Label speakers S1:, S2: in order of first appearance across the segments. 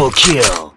S1: Triple kill.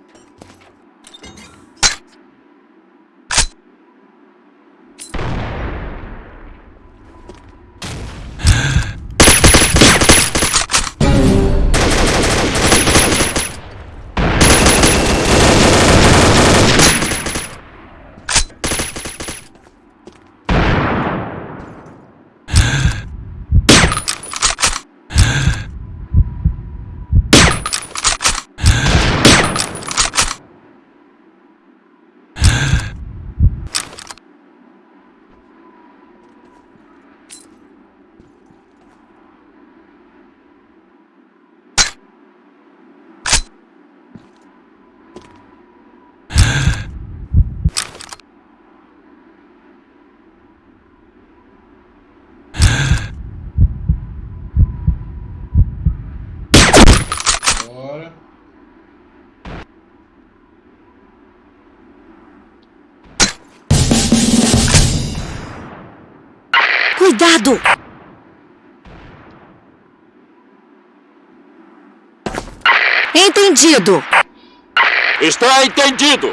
S2: Cuidado! Entendido!
S3: Está entendido!